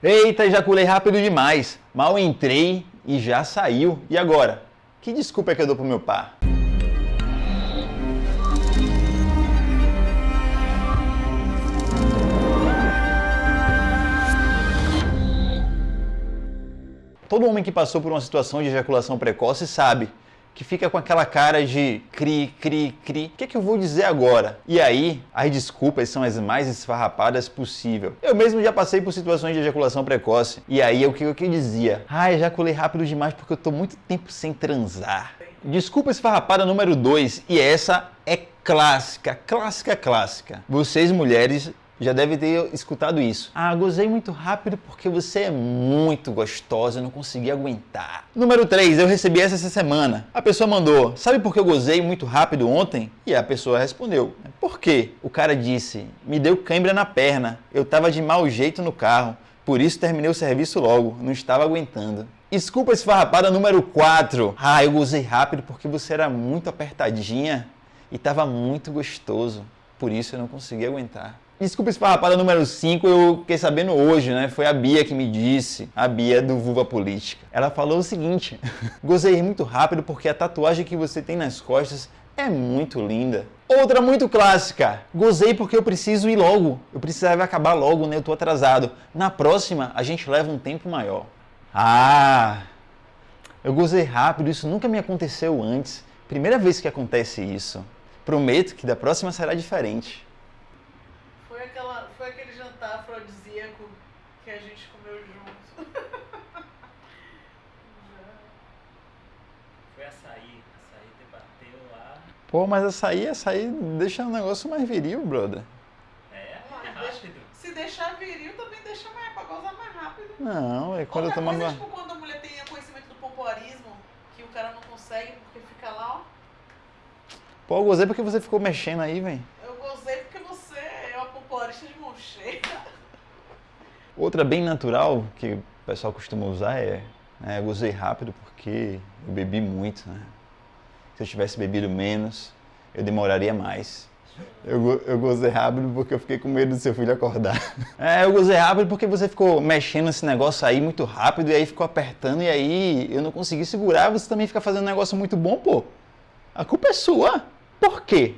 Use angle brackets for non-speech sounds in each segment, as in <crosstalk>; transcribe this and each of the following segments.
Eita, ejaculei rápido demais. Mal entrei e já saiu. E agora? Que desculpa é que eu dou pro meu par? Todo homem que passou por uma situação de ejaculação precoce sabe que fica com aquela cara de cri, cri, cri. O que, é que eu vou dizer agora? E aí, as desculpas são as mais esfarrapadas possível. Eu mesmo já passei por situações de ejaculação precoce. E aí, o que eu que dizia? Ah, ejaculei rápido demais porque eu tô muito tempo sem transar. Desculpa esfarrapada número 2, e essa é clássica, clássica, clássica. Vocês mulheres já deve ter escutado isso. Ah, gozei muito rápido porque você é muito gostosa, eu não consegui aguentar. Número 3, eu recebi essa essa semana. A pessoa mandou, sabe por que eu gozei muito rápido ontem? E a pessoa respondeu, por quê? O cara disse, me deu cãibra na perna, eu tava de mau jeito no carro, por isso terminei o serviço logo, não estava aguentando. Desculpa esfarrapada número 4. Ah, eu gozei rápido porque você era muito apertadinha e estava muito gostoso, por isso eu não consegui aguentar. Desculpa esfarrapada número 5, eu fiquei sabendo hoje, né? Foi a Bia que me disse, a Bia do Vulva Política. Ela falou o seguinte, <laughs> gozei muito rápido porque a tatuagem que você tem nas costas é muito linda. Outra muito clássica, gozei porque eu preciso ir logo, eu precisava acabar logo, né? Eu tô atrasado. Na próxima, a gente leva um tempo maior. Ah, eu gozei rápido, isso nunca me aconteceu antes. Primeira vez que acontece isso. Prometo que da próxima será diferente. Aquele jantar afrodisíaco que a gente comeu junto. <laughs> Foi açaí. Açaí te bateu lá. Pô, mas açaí, açaí deixa o negócio mais viril, brother. É, é rápido. se deixar viril, também deixa mais, pra gozar mais rápido. Não, é quando eu Outra tomava... coisa, tipo, quando a mulher tem conhecimento do pompoarismo, que o cara não consegue porque fica lá, ó. Pô, eu gozei porque você ficou mexendo aí, velho. Pompoarista de mão cheia. Outra bem natural que o pessoal costuma usar é, né, eu gozei rápido porque eu bebi muito, né? Se eu tivesse bebido menos, eu demoraria mais. Eu, eu gozei rápido porque eu fiquei com medo do seu filho acordar. <laughs> É, eu gozei rápido porque você ficou mexendo nesse negócio aí muito rápido e aí ficou apertando e aí eu não consegui segurar. Você também fica fazendo um negócio muito bom, pô. A culpa é sua. Por quê?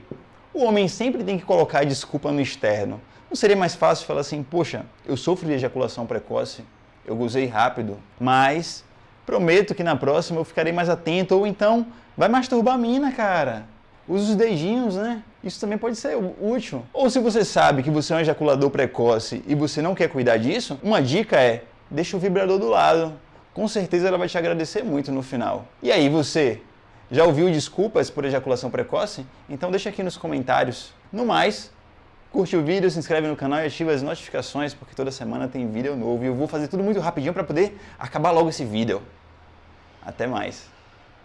O homem sempre tem que colocar a desculpa no externo. Não seria mais fácil falar assim, poxa, eu sofro de ejaculação precoce, eu gozei rápido, mas prometo que na próxima eu ficarei mais atento, ou então vai masturbar a mina, cara. Usa os dedinhos, né? Isso também pode ser útil. Ou se você sabe que você é um ejaculador precoce e você não quer cuidar disso, uma dica é, deixa o vibrador do lado. Com certeza ela vai te agradecer muito no final. E aí, você? Já ouviu desculpas por ejaculação precoce? Então deixa aqui nos comentários. No mais, curte o vídeo, se inscreve no canal e ativa as notificações, porque toda semana tem vídeo novo. E eu vou fazer tudo muito rapidinho para poder acabar logo esse vídeo. Até mais.